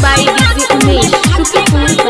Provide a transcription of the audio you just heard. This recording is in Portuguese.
Dubai, Gizi, Umesh, Shukipur,